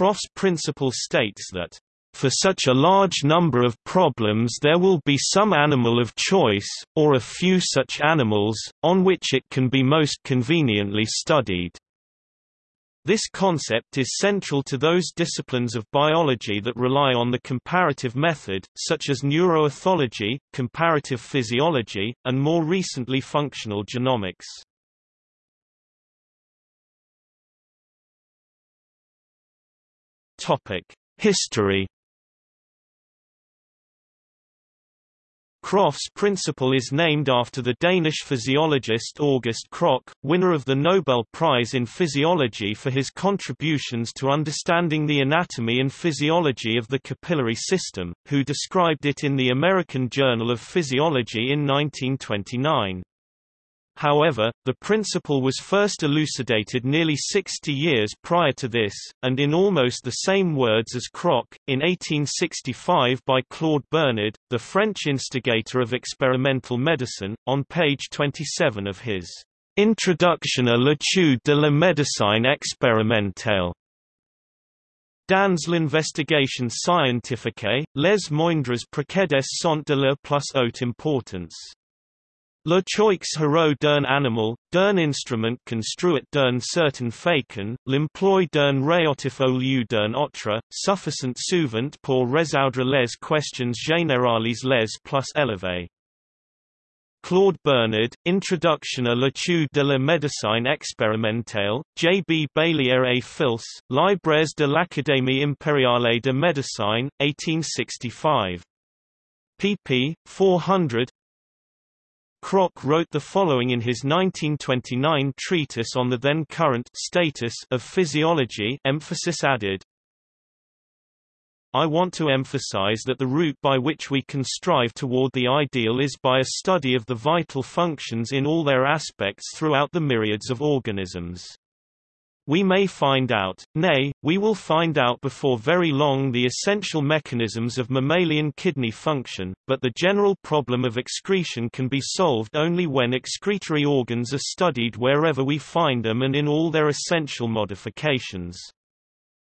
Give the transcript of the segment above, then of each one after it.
Krogh's principle states that for such a large number of problems there will be some animal of choice, or a few such animals, on which it can be most conveniently studied. This concept is central to those disciplines of biology that rely on the comparative method, such as neuroethology, comparative physiology, and more recently functional genomics. History Krogh's principle is named after the Danish physiologist August Krogh, winner of the Nobel Prize in Physiology for his contributions to understanding the anatomy and physiology of the capillary system, who described it in the American Journal of Physiology in 1929. However, the principle was first elucidated nearly 60 years prior to this, and in almost the same words as Krogh, in 1865 by Claude Bernard, the French instigator of experimental medicine, on page 27 of his Introduction à l'étude de la médecine expérimentale. Dans l'investigation scientifique, les moindres procédés sont de la plus haute importance. Le choix hero d'un animal, d'un instrument construit d'un certain façon, l'emploi d'un réactif au lieu d'un autre, suffisant souvent pour résoudre les questions générales les plus élevées. Claude Bernard, Introduction à l'étude de la médecine expérimentale, J. B. Bailliere et Fils, Libres de l'Académie impériale de médecine, 1865. pp. 400 Krogh wrote the following in his 1929 treatise on the then current status of physiology emphasis added. I want to emphasize that the route by which we can strive toward the ideal is by a study of the vital functions in all their aspects throughout the myriads of organisms. We may find out, nay, we will find out before very long the essential mechanisms of mammalian kidney function, but the general problem of excretion can be solved only when excretory organs are studied wherever we find them and in all their essential modifications.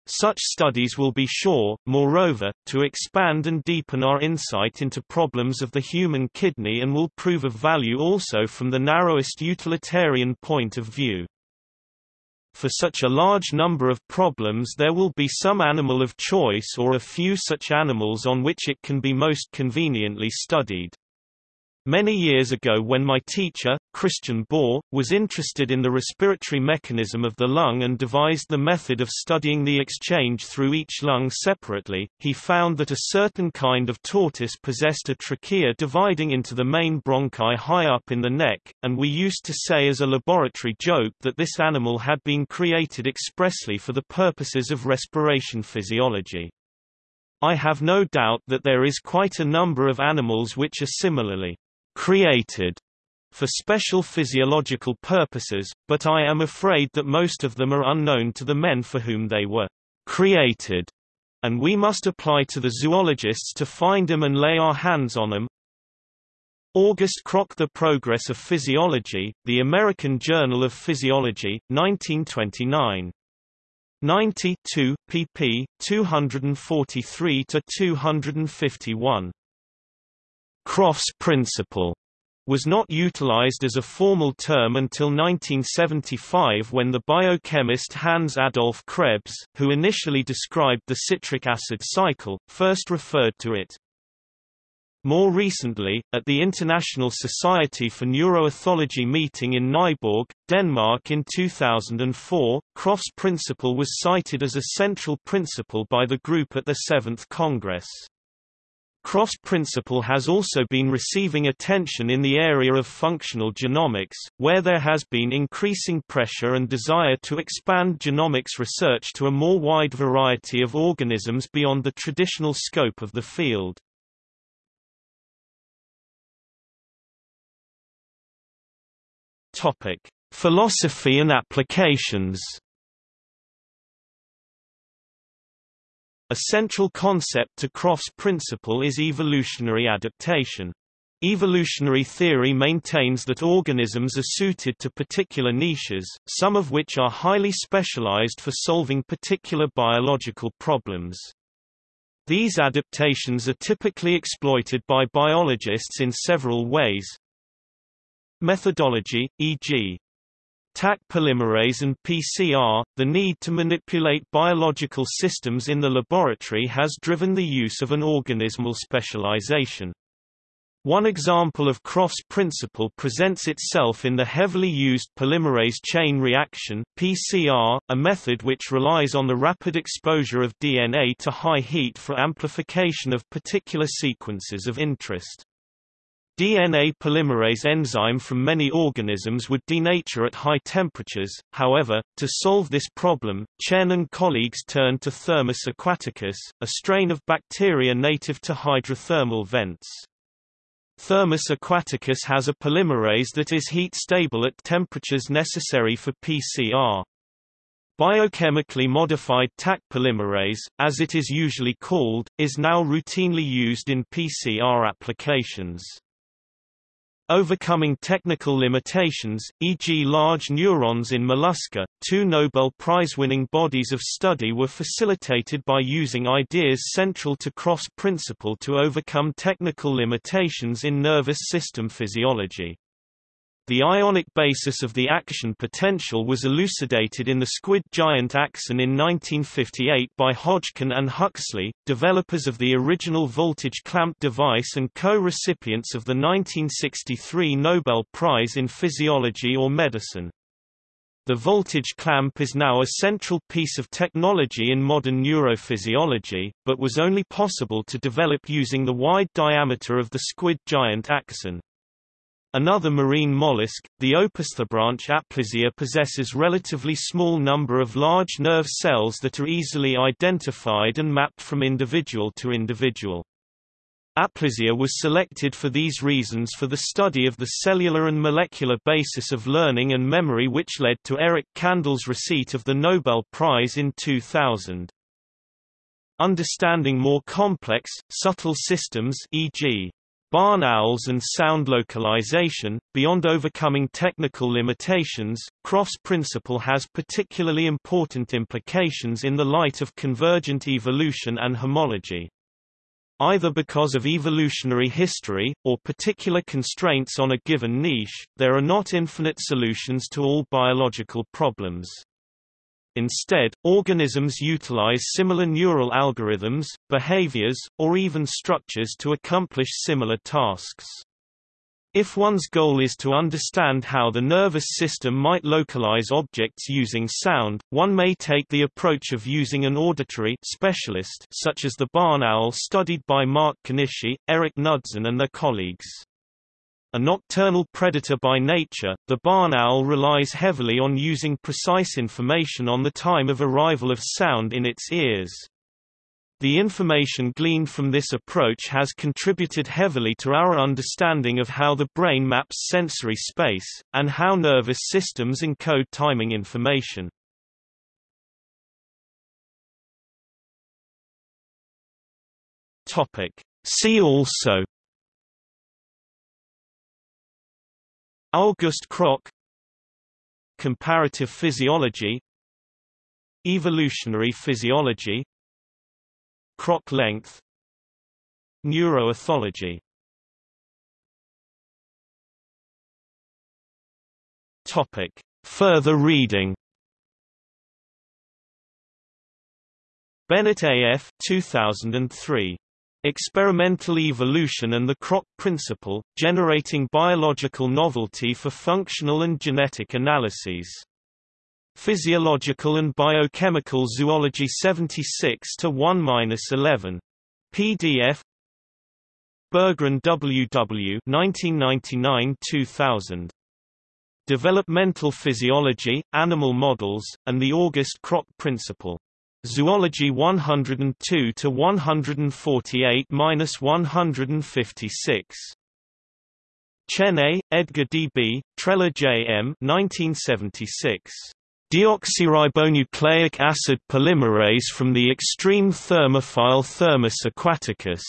Such studies will be sure, moreover, to expand and deepen our insight into problems of the human kidney and will prove of value also from the narrowest utilitarian point of view. For such a large number of problems there will be some animal of choice or a few such animals on which it can be most conveniently studied. Many years ago when my teacher, Christian Bohr, was interested in the respiratory mechanism of the lung and devised the method of studying the exchange through each lung separately, he found that a certain kind of tortoise possessed a trachea dividing into the main bronchi high up in the neck, and we used to say as a laboratory joke that this animal had been created expressly for the purposes of respiration physiology. I have no doubt that there is quite a number of animals which are similarly created for special physiological purposes, but I am afraid that most of them are unknown to the men for whom they were created, and we must apply to the zoologists to find them and lay our hands on them. August Krogh The Progress of Physiology, The American Journal of Physiology, 1929. 92, pp. 243–251. Krogh's principle was not utilized as a formal term until 1975 when the biochemist Hans Adolf Krebs, who initially described the citric acid cycle, first referred to it. More recently, at the International Society for Neuroethology meeting in Nyborg, Denmark in 2004, Krogh's principle was cited as a central principle by the group at the Seventh Congress. Krogh's principle has also been receiving attention in the area of functional genomics, where there has been increasing pressure and desire to expand genomics research to a more wide variety of organisms beyond the traditional scope of the field. Topic: Philosophy and applications. A central concept to Krogh's principle is evolutionary adaptation. Evolutionary theory maintains that organisms are suited to particular niches, some of which are highly specialized for solving particular biological problems. These adaptations are typically exploited by biologists in several ways. Methodology, e.g. Taq polymerase and PCR, the need to manipulate biological systems in the laboratory has driven the use of an organismal specialization. One example of Krogh's-principle presents itself in the heavily used polymerase chain reaction PCR, a method which relies on the rapid exposure of DNA to high heat for amplification of particular sequences of interest. DNA polymerase enzyme from many organisms would denature at high temperatures, however, to solve this problem, Chien and colleagues turned to Thermus aquaticus, a strain of bacteria native to hydrothermal vents. Thermus aquaticus has a polymerase that is heat-stable at temperatures necessary for PCR. Biochemically modified Taq polymerase, as it is usually called, is now routinely used in PCR applications. Overcoming technical limitations, e.g. large neurons in mollusca, two Nobel Prize-winning bodies of study were facilitated by using ideas central to Krogh's-principle to overcome technical limitations in nervous system physiology. The ionic basis of the action potential was elucidated in the squid giant axon in 1958 by Hodgkin and Huxley, developers of the original voltage clamp device and co-recipients of the 1963 Nobel Prize in Physiology or Medicine. The voltage clamp is now a central piece of technology in modern neurophysiology, but was only possible to develop using the wide diameter of the squid giant axon. Another marine mollusk, the Opisthobranch aplysia possesses relatively small number of large nerve cells that are easily identified and mapped from individual to individual. Aplysia was selected for these reasons for the study of the cellular and molecular basis of learning and memory which led to Eric Kandel's receipt of the Nobel Prize in 2000. Understanding more complex, subtle systems e.g barn owls and sound localization. Beyond overcoming technical limitations, Krogh's-principle has particularly important implications in the light of convergent evolution and homology. Either because of evolutionary history, or particular constraints on a given niche, there are not infinite solutions to all biological problems. Instead, organisms utilize similar neural algorithms, behaviors, or even structures to accomplish similar tasks. If one's goal is to understand how the nervous system might localize objects using sound, one may take the approach of using an auditory specialist such as the barn owl studied by Mark Konishi, Eric Knudsen and their colleagues. A nocturnal predator by nature, the barn owl relies heavily on using precise information on the time of arrival of sound in its ears. The information gleaned from this approach has contributed heavily to our understanding of how the brain maps sensory space, and how nervous systems encode timing information. See also August Krogh Comparative physiology Evolutionary physiology Krogh length Neuroethology Topic. Further reading Bennett A.F. 2003 Experimental Evolution and the Krogh Principle, Generating Biological Novelty for Functional and Genetic Analyses. Physiological and Biochemical Zoology 76 to 1-11. PDF Burggren W. W. 1999-2000. Developmental Physiology, Animal Models, and the August Krogh Principle. Zoology 102 to 148-156. Chien Edgar D. B., Trela J. M. 1976. Deoxyribonucleic acid polymerase from the extreme thermophile Thermus aquaticus.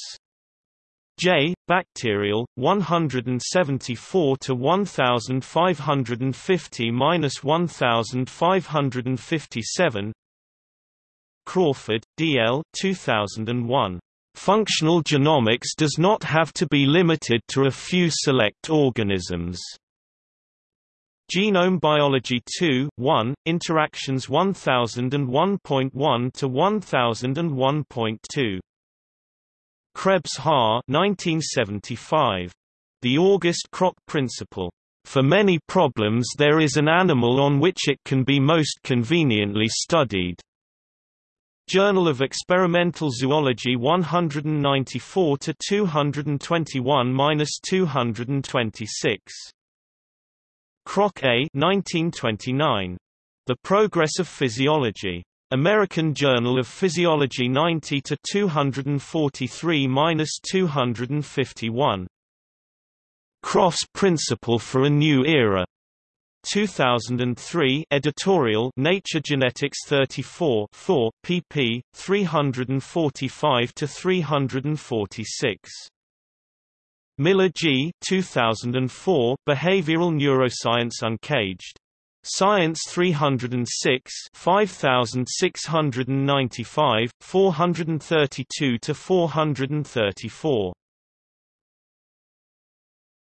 J. Bacterial 174 to 1550 minus 1557 Crawford, D.L. 2001. Functional genomics does not have to be limited to a few select organisms. Genome Biology 2 1, Interactions 1001.1 to 1001.2. Krebs Haar 1975. The August Krogh Principle. For many problems there is an animal on which it can be most conveniently studied. Journal of Experimental Zoology 194 to 221-226. Krogh A 1929. The Progress of Physiology. American Journal of Physiology 90 to 243-251. Krogh's Principle for a New Era. 2003 editorial Nature Genetics 34 4 pp 345 to 346 Miller G 2004 Behavioral Neuroscience Uncaged. Science 306 5695 432 to 434